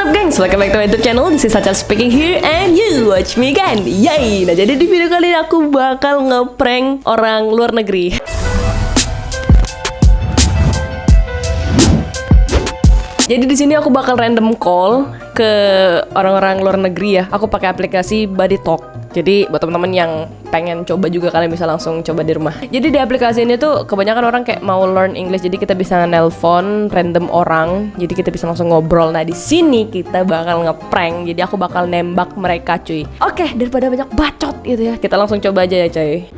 up gengs, welcome back to my YouTube channel. This is Sachal speaking here and you watch me kan? Yay! Nah jadi di video kali ini aku bakal ngeprank orang luar negeri. Jadi di sini aku bakal random call ke orang-orang luar negeri ya. Aku pakai aplikasi Buddy Talk. Jadi buat teman-teman yang pengen coba juga kalian bisa langsung coba di rumah. Jadi di aplikasi ini tuh kebanyakan orang kayak mau learn English. Jadi kita bisa nelpon random orang. Jadi kita bisa langsung ngobrol. Nah di sini kita bakal ngeprank. Jadi aku bakal nembak mereka cuy. Oke daripada banyak bacot gitu ya. Kita langsung coba aja ya cuy.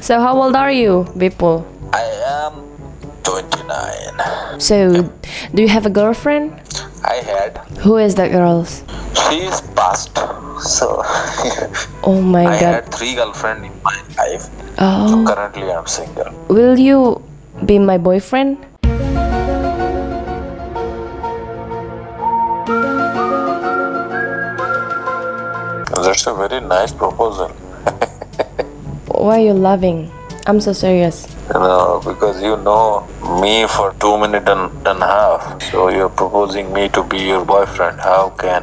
So how old are you, people? I am 29. So, do you have a girlfriend? I had. Who is that girl? She is past. So Oh my I god. I had three girlfriends in my life. Oh, Currently I'm single. will you be my boyfriend? That's a very nice proposal. Why are you laughing? I'm so serious. You know, because you know me for two minutes and, and a half. So you're proposing me to be your boyfriend. How can?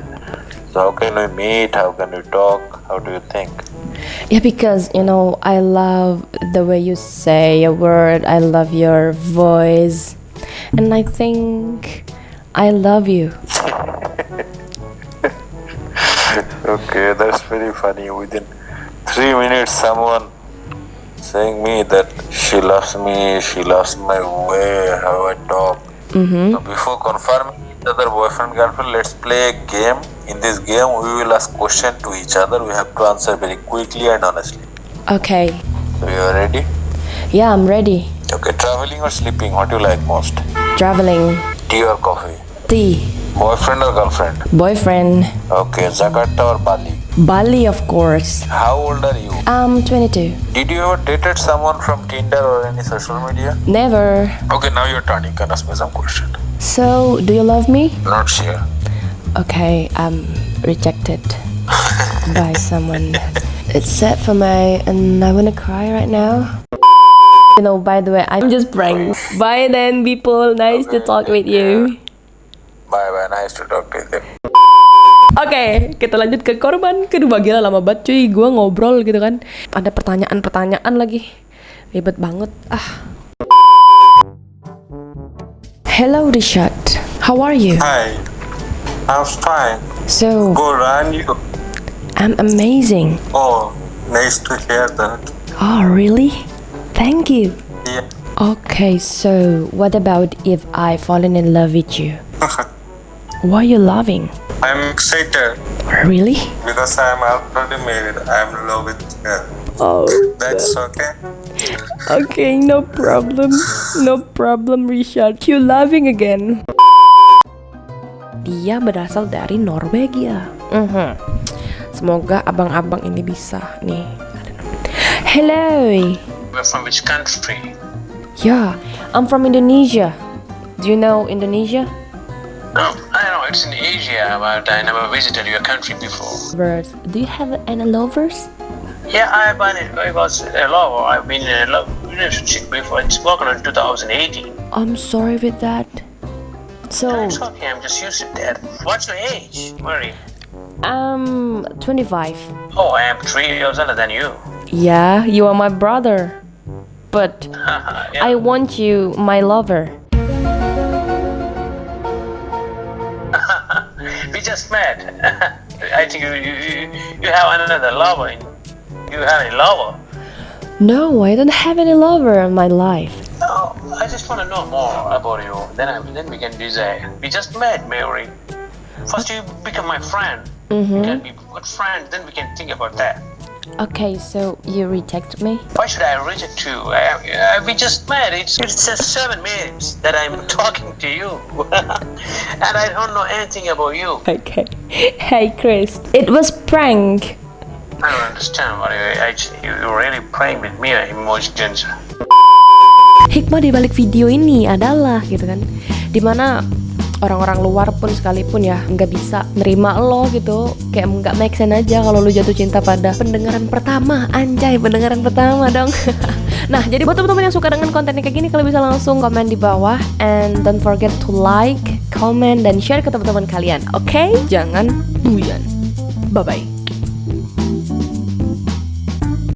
So how can we meet? How can we talk? How do you think? Yeah, because you know, I love the way you say a word, I love your voice, and I think I love you. Okay, that's very funny. Within three minutes, someone saying me that she loves me, she loves my way, how I talk. Mm-hmm. So before confirming each other boyfriend girlfriend, let's play a game. In this game, we will ask question to each other. We have to answer very quickly and honestly. Okay. So you are ready? Yeah, I'm ready. Okay, traveling or sleeping? What do you like most? Traveling. Tea or coffee? Tea. Boyfriend or girlfriend? Boyfriend. Okay, Jakarta or Bali? Bali, of course. How old are you? I'm 22. Did you ever dated someone from Tinder or any social media? Never. Okay, now your turn. You can ask me some question. So, do you love me? Not sure. Okay, I'm rejected by someone. It's sad for me, and I wanna cry right now. You know, by the way, I'm just prank. Bye then, people. Nice to talk with you. Bye bye. Nice to talk to you. Oke, kita lanjut ke korban kedua. Gila lama banget cuy, gue ngobrol gitu kan. Ada pertanyaan-pertanyaan lagi. Ribet banget. Ah. Hello, Richard. How are you? Hi. I'm fine. So, Good and you? I'm amazing. Oh, nice to hear that. Oh, really? Thank you. Yeah. Okay, so what about if I fallen in love with you? Why are you laughing? I'm excited Really? because I'm already married. I'm in love with her. Oh, That's okay. okay, no problem. No problem, Richard. You laughing again. Dia berasal dari Norwegia. Mhm. Semoga abang-abang ini bisa nih. Hello. You're from which country? Yeah, I'm from Indonesia. Do you know Indonesia? No, know it's in Asia, but I never visited your country before. Do you have any lovers? Yeah, I've been, I was a lover. I've been in a love relationship before. It's broken in 2018. I'm sorry with that. So, It's okay. I'm just used to that. What's your age, Murray? I'm 25. Oh, I am three years older than you. Yeah, you are my brother. But yeah. I want you my lover. Just met. I think you, you you have another lover. In, you have a lover. No, I don't have any lover in my life. No, I just want to know more about you. Then I, then we can decide. We just met, Mary. First, you become my friend. We mm-hmm. can be good friends. Then we can think about that. Okay, so you reject me? Why should I reject you? I, I, we just met. It's it's just seven minutes that I'm talking to you, and I don't know anything about you. Okay. Hey, Chris. It was prank. I don't understand what you actually. You, you're really playing with me uh, emotions. Hikmah di balik video ini adalah gitu kan, dimana orang-orang luar pun sekalipun ya nggak bisa nerima lo gitu. Kayak nggak make sense aja kalau lo jatuh cinta pada pendengaran pertama. Anjay pendengaran pertama dong. Nah jadi buat teman-teman yang suka dengan kontennya kayak gini kalian bisa langsung komen di bawah. And don't forget to like comment dan share ke teman-teman kalian. Oke? Jangan buyan bye bye